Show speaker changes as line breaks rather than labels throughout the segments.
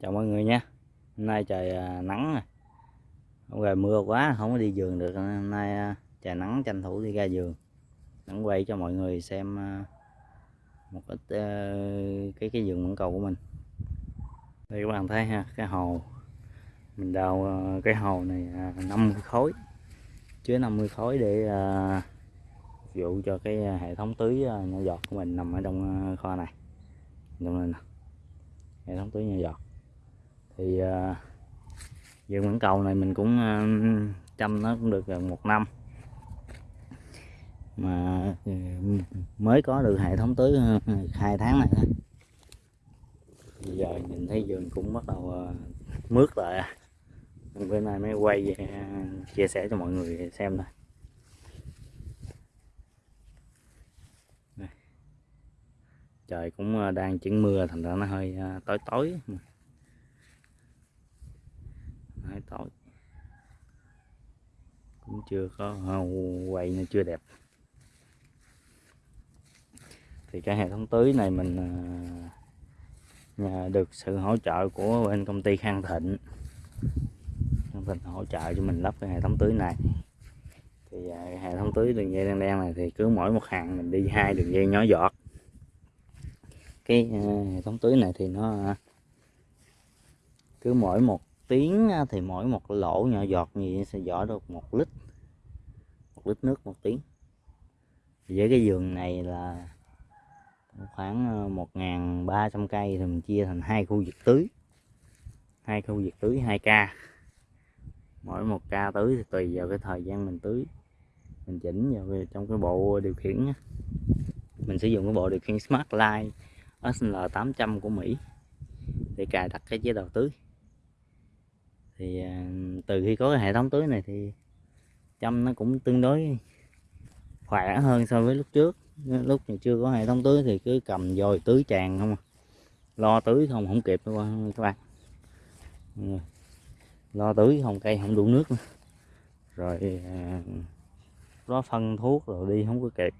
chào mọi người nha. Hôm nay trời à, nắng không về rồi mưa quá, không có đi giường được hôm nay à, trời nắng, tranh thủ đi ra giường nắng quay cho mọi người xem à, một ít cái cái giường mãng cầu của mình. Đây các bạn thấy ha, cái hồ. Mình đào cái hồ này 50 khối. Chứa 50 khối để phục vụ cho cái hệ thống tưới nhỏ giọt của mình nằm ở trong kho này. Trong này nè. Hệ thống tưới nhỏ giọt thì uh, vườn mãn cầu này mình cũng uh, chăm nó cũng được gần một năm. Mà uh, mới có được hệ thống tưới à, hai tháng này thôi. Bây giờ nhìn thấy vườn cũng bắt đầu uh, mướt lại bữa nay mới quay uh, chia sẻ cho mọi người xem thôi. Trời cũng đang chuyển mưa thành ra nó hơi tối tối tối cũng chưa có quay nó chưa đẹp. Thì cái hệ thống tưới này mình à, nhờ được sự hỗ trợ của bên công ty Khang Thịnh. Khang Thịnh hỗ trợ cho mình lắp cái hệ thống tưới này. Thì cái hệ thống tưới đường dây đen đen này thì cứ mỗi một hàng mình đi hai đường dây nhỏ giọt. Cái à, hệ thống tưới này thì nó cứ mỗi một tiếng thì mỗi một lỗ nhỏ giọt như vậy sẽ giỏ được một lít một lít nước một tiếng. Với cái giường này là khoảng ờ, 1.300 cây thì mình chia thành hai khu vực tưới, hai khu vực tưới 2 ca. Mỗi một ca tưới thì tùy vào cái thời gian mình tưới, mình chỉnh vào trong cái bộ điều khiển mình sử dụng cái bộ điều khiển Smart Line SL 800 của Mỹ để cài đặt cái chế độ tưới thì à, từ khi có cái hệ thống tưới này thì chăm nó cũng tương đối khỏe hơn so với lúc trước. Lúc mà chưa có hệ thống tưới thì cứ cầm dồi tưới tràn không à. lo tưới không không kịp đâu các bạn lo tưới không, cây không đủ nước nữa. rồi à, nó phân thuốc rồi đi không có kịp.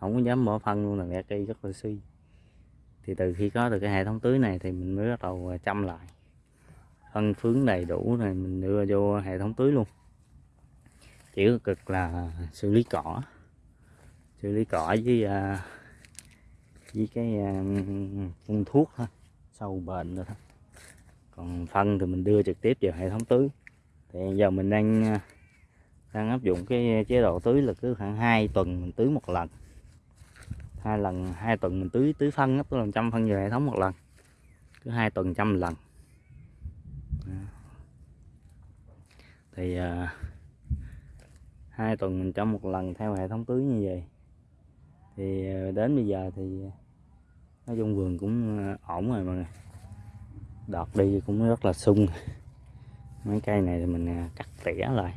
Không có dám bỏ phân luôn là nghe cây rất là suy. Thì từ khi có được cái hệ thống tưới này thì mình mới bắt đầu chăm lại phân phướng đầy đủ này mình đưa vô hệ thống tưới luôn. Chỉ có cực là xử lý cỏ xử lý cỏ với uh, với cái uh, phun thuốc thôi sâu bệnh rồi thôi. Còn phân thì mình đưa trực tiếp vào hệ thống tưới. Thì giờ mình đang à, đang áp dụng cái chế độ tưới là cứ khoảng 2 tuần mình tưới một lần. Hai lần hai tuần mình tưới tưới phân tức là trăm phân vào hệ thống một lần. Cứ hai tuần trăm lần. Thì à, hai tuần mình cho một lần theo hệ thống tưới như vậy. Thì à, đến bây giờ thì à, nói chung vườn cũng à, ổn rồi mọi người. Đọt đi cũng rất là sung. Mấy cây này thì mình cắt tỉa lại.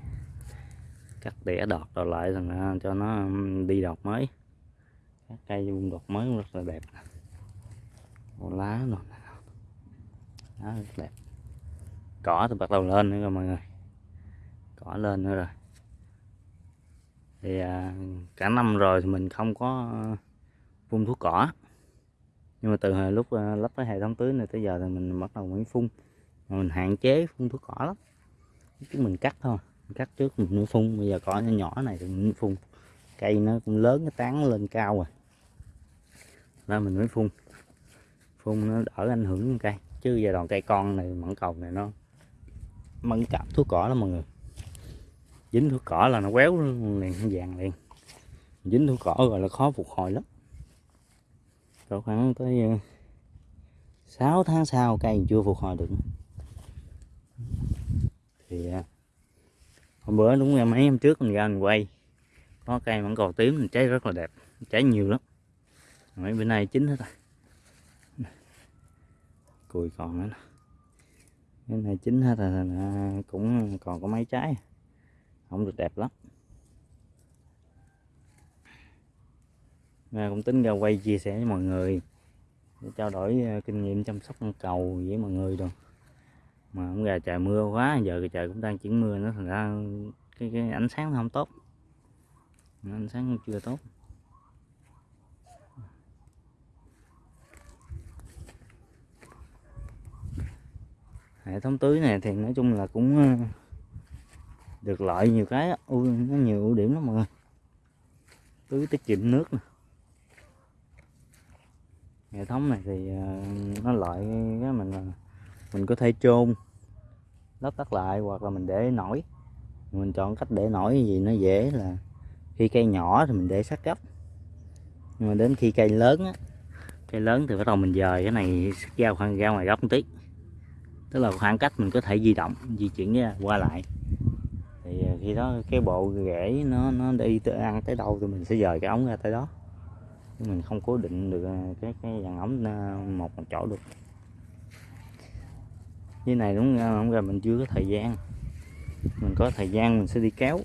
Cắt tỉa đọt rồi lại thành cho nó đi đọt mới. Các cây vùng đọt mới cũng rất là đẹp. Lá rồi lá rất đẹp. Cỏ thì bắt đầu lên nữa rồi mọi người cỏ lên nữa rồi. Thì à, cả năm rồi thì mình không có phun thuốc cỏ. Nhưng mà từ lúc lắp cái hệ thống tưới này tới giờ thì mình bắt đầu mới phun. Mà mình hạn chế phun thuốc cỏ lắm. Chứ mình cắt thôi. Mình cắt trước mình mới phun. Bây giờ cỏ nhỏ nhỏ này thì mình phun. Cây nó cũng lớn cái tán lên cao rồi. Nên mình mới phun. Phun nó đỡ ảnh hưởng cây. Chứ giai đoạn cây con này mẫn cầu này nó mẫn cảm thuốc cỏ lắm mọi người dính thuốc cỏ là nó quéo liền vàng liền. Dính thuốc cỏ rồi là khó phục hồi lắm. Rồi khoảng tới ờ, 6 tháng sau cây chưa phục hồi được thì ờ, hôm bữa đúng mấy hôm trước mình ra mình quay, có cây vẫn cầu tím, mình trái rất là đẹp trái nhiều lắm. Mấy bữa nay chín hết rồi. Cùi còn nữa cái này chín hết rồi cũng còn có mấy trái không được đẹp lắm. Nga cũng tính ra quay chia sẻ với mọi người. Để trao đổi ờ, kinh nghiệm chăm sóc con cầu với mọi người rồi mà cũng gà trời mưa quá giờ cái trời cũng đang chuyển mưa nó thành ra cái, cái ánh sáng nó không tốt. Ánh sáng chưa tốt. Hệ thống tưới này thì nói chung là cũng ờ, được lợi nhiều cái ui, nó nhiều ưu điểm lắm mọi người. Tưới tiết kiệm nước nè. Hệ thống này thì ờ, nó lợi cái mình là mình có thể chôn lót tắt lại hoặc là mình để nổi. Mình chọn cách để nổi gì nó dễ là khi cây nhỏ thì mình để sát gấp. Nhưng mà đến khi cây lớn á, cây lớn thì bắt đầu mình dời cái này ra khoảng, ra ngoài góc một tí. Tức là khoảng cách mình có thể di động, di chuyển ra, qua lại thì ờ, khi đó cái bộ rễ nó nó đi tới ăn tới đâu thì mình sẽ dời cái ống ra tới đó. Chứ mình không cố định được ờ, cái cái dàn ống ờ, một một chỗ được. Cái này đúng không ra mình chưa có thời gian. Mình có thời gian mình sẽ đi kéo.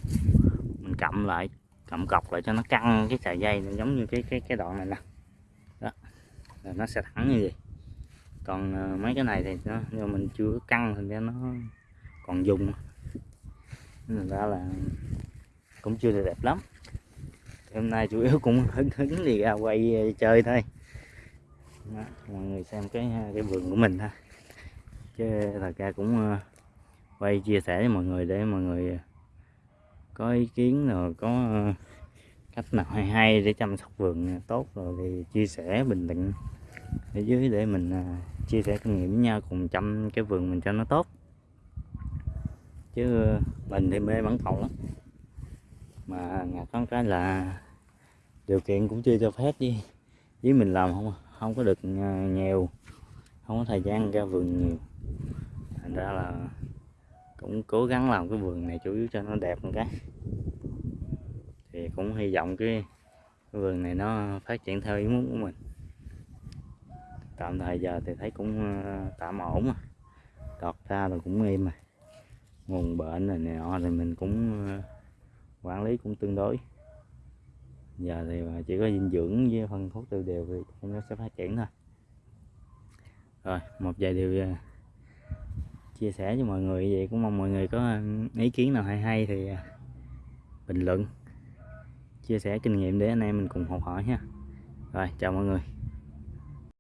Mình cầm lại, cầm cọc lại cho nó căng cái sợi dây giống như cái cái cái đoạn này nè. Đó, là nó sẽ thẳng như vậy. Còn mấy cái này thì nó nhưng mình chưa căng thì nó còn dùng nên ra là cũng chưa được đẹp lắm. Hôm nay chủ yếu cũng hứng hứng thì ra quay ờ, chơi thôi. Đó, mọi người xem cái cái vườn của mình ha. Chứ thật ra cũng ờ, quay chia sẻ với mọi người để mọi người ờ, có ý kiến rồi có cách nào hay hay để chăm sóc vườn tốt rồi thì chia sẻ bình luận ở dưới để mình chia sẻ kinh nghiệm với nhau cùng chăm cái vườn mình cho nó tốt chứ mình thì mê mẫn cầu lắm. Mà ngặt con cái là điều kiện cũng chưa cho phép với với mình làm không không có được à, nhiều không có thời gian ra vườn nhiều. Thành ra là cũng cố gắng làm cái vườn này chủ yếu cho nó đẹp một cái. Thì cũng hy vọng cái, cái vườn này nó phát triển theo ý muốn của mình. Tạm thời giờ thì thấy cũng à, tạm ổn mà. Đọt ra rồi cũng im mà nguồn bệnh này nọ thì mình cũng ờ, quản lý cũng tương đối. Giờ thì ờ, chỉ có dinh dưỡng với phân thuốc tiêu đều thì nó sẽ phát triển thôi. Rồi, một vài điều ờ, chia sẻ cho mọi người vậy cũng mong mọi người có ý kiến nào hay hay thì bình luận, chia sẻ kinh nghiệm để anh em mình cùng học hỏi ha. Rồi, chào mọi người.